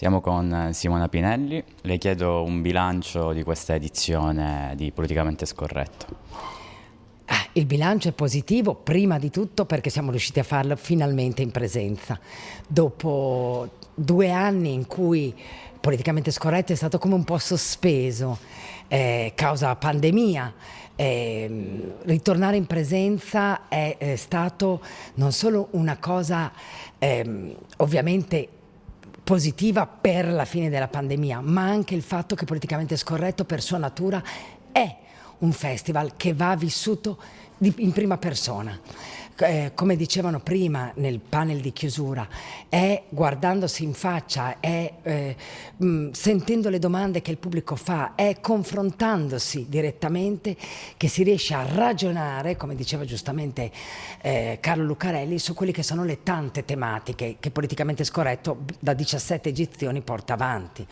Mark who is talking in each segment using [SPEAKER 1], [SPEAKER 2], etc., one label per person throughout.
[SPEAKER 1] Siamo con Simona Pinelli, le chiedo un bilancio di questa edizione di Politicamente Scorretto.
[SPEAKER 2] Ah, il bilancio è positivo, prima di tutto perché siamo riusciti a farlo finalmente in presenza. Dopo due anni in cui Politicamente Scorretto è stato come un po' sospeso, eh, causa pandemia, eh, ritornare in presenza è, è, stato non solo una cosa eh, ovviamente positiva per la fine della pandemia, ma anche il fatto che politicamente scorretto per sua natura è un festival che va vissuto in prima persona eh, come dicevano prima nel panel di chiusura, è guardandosi in faccia, è eh, mh, sentendo le domande che il pubblico fa, è confrontandosi direttamente che si riesce a ragionare, come diceva giustamente eh, Carlo Lucarelli, su quelle che sono le tante tematiche che politicamente scorretto da 17 edizioni porta avanti.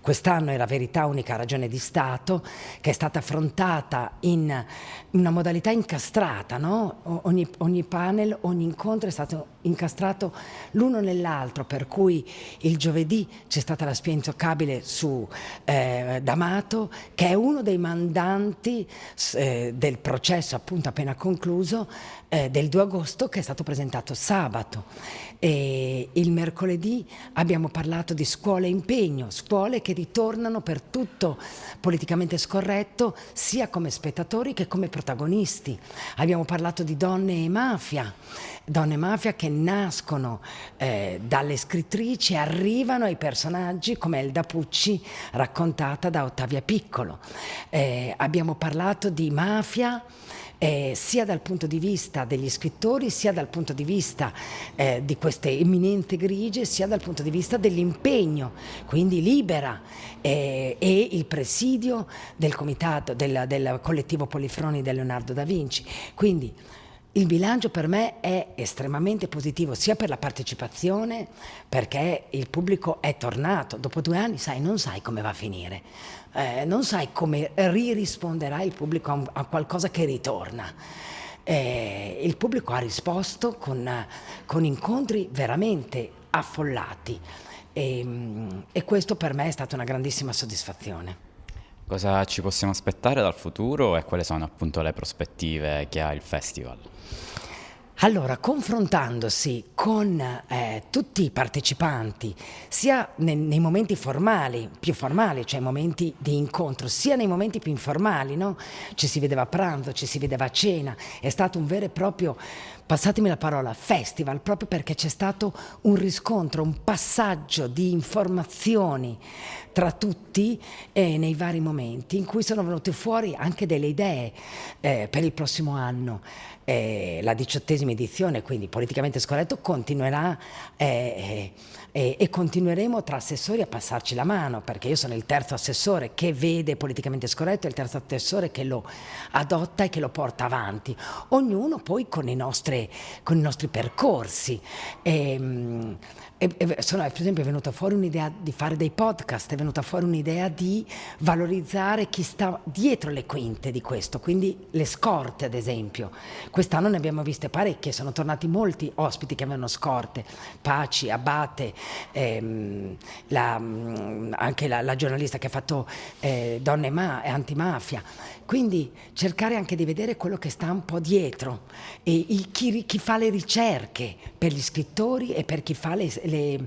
[SPEAKER 2] Quest'anno è la verità unica ragione di Stato che è stata affrontata in una modalità incastrata, no? ogni, ogni panel, ogni incontro è stato incastrato l'uno nell'altro, per cui il giovedì c'è stata la spia intoccabile su eh, D'Amato, che è uno dei mandanti eh, del processo appunto appena concluso eh, del 2 agosto che è stato presentato sabato. E il mercoledì abbiamo parlato di scuole impegno, scuole che ritornano per tutto politicamente scorretto sia come spettatori che come protagonisti. Abbiamo parlato di donne e mafia, donne e mafia che nascono eh, dalle scrittrici e arrivano ai personaggi come Elda Pucci raccontata da Ottavia Piccolo. Eh, abbiamo parlato di mafia eh, sia dal punto di vista degli scrittori, sia dal punto di vista eh, di queste eminenti grigie, sia dal punto di vista dell'impegno, quindi libera eh, e il presidio del comitato, del, del collettivo Polifroni di Leonardo da Vinci. Quindi, il bilancio per me è estremamente positivo sia per la partecipazione perché il pubblico è tornato, dopo due anni sai, non sai come va a finire, eh, non sai come ririsponderà il pubblico a, a qualcosa che ritorna. Eh, il pubblico ha risposto con, con incontri veramente affollati e, e questo per me è stata una grandissima soddisfazione.
[SPEAKER 1] Cosa ci possiamo aspettare dal futuro e quali sono appunto le prospettive che ha il festival?
[SPEAKER 2] Allora, confrontandosi con eh, tutti i partecipanti, sia nei, nei, momenti formali, più formali, cioè momenti di incontro, sia nei momenti più informali, no? ci si vedeva a pranzo, ci si vedeva a cena, è stato un vero e proprio, passatemi la parola, festival, proprio perché c'è stato un riscontro, un passaggio di informazioni tra tutti eh, nei vari momenti in cui sono venute fuori anche delle idee eh, per il prossimo anno. Eh, la diciottesima edizione, quindi politicamente scorretto, continuerà eh, eh, e continueremo tra assessori a passarci la mano, perché io sono il terzo assessore che vede politicamente scorretto e il terzo assessore che lo adotta e che lo porta avanti, ognuno poi con i nostri, con i nostri percorsi. Ehm, e sono, per esempio è venuta fuori un'idea di fare dei podcast, è venuta fuori un'idea di valorizzare chi sta dietro le quinte di questo, quindi le scorte ad esempio. Quest'anno ne abbiamo viste parecchie, sono tornati molti ospiti che avevano scorte, Paci, Abate, ehm, la, anche la, la, giornalista che ha fatto eh, Donne ma, e Antimafia. Quindi cercare anche di vedere quello che sta un po' dietro, e il, chi, chi, fa le ricerche per gli scrittori e per chi fa le, le,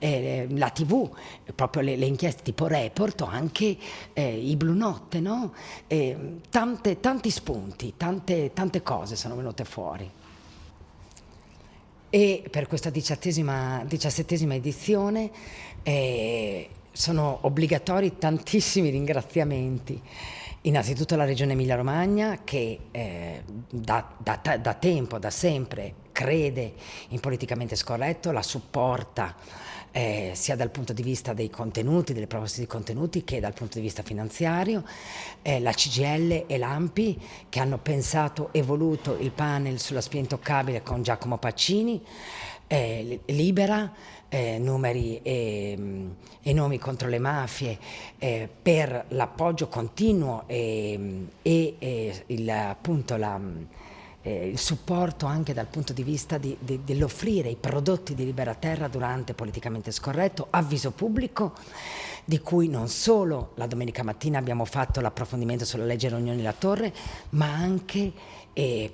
[SPEAKER 2] eh, la tv, proprio le, le, inchieste tipo report o anche eh, i Blu Notte, no? eh, tante, tanti spunti, tante, tante cose sono venute fuori. E per questa diciassettesima edizione eh, sono obbligatori tantissimi ringraziamenti. Innanzitutto la Regione Emilia-Romagna che eh, da, da, da, tempo, da sempre, crede in politicamente scorretto, la supporta eh, sia dal punto di vista dei contenuti, delle proposte di contenuti, che dal punto di vista finanziario, eh, la CGL e l'AMPI che hanno pensato e voluto il panel sulla spia intoccabile con Giacomo Paccini, eh, Libera, eh, numeri e, mm, e, nomi contro le mafie eh, per l'appoggio continuo e, e, e il, appunto la, eh, il supporto anche dal punto di vista di, di, dell'offrire i prodotti di Libera Terra durante Politicamente Scorretto, avviso pubblico, di cui non solo la domenica mattina abbiamo fatto l'approfondimento sulla legge Rognoni La Torre, ma anche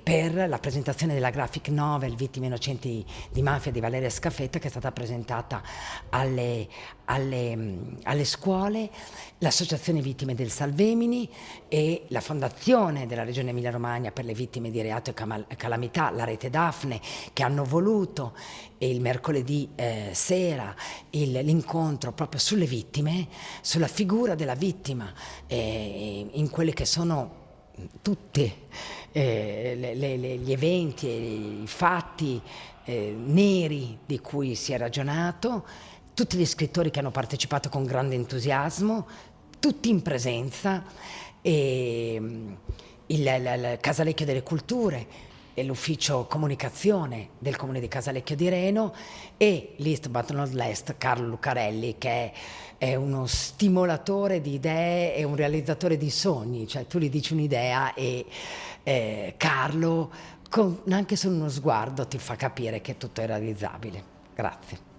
[SPEAKER 2] per la presentazione della graphic novel Vittime innocenti di mafia di Valeria Scafetta che è stata presentata alle, alle, alle scuole, l'Associazione Vittime del Salvemini e la Fondazione della Regione Emilia-Romagna per le vittime di reato e calamità, la Rete Daphne, che hanno voluto il mercoledì eh, sera l'incontro proprio sulle vittime, sulla figura della vittima, eh, in quelle che sono tutti eh, gli eventi e i fatti eh, neri di cui si è ragionato, tutti gli scrittori che hanno partecipato con grande entusiasmo, tutti in presenza, e, mm, il, il, il Casalecchio delle Culture, l'ufficio comunicazione del comune di Casalecchio di Reno e list but not last Carlo Lucarelli che è, è uno stimolatore di idee e un realizzatore di sogni, cioè tu gli dici un'idea e eh, Carlo con, anche solo uno sguardo ti fa capire che tutto è realizzabile. Grazie.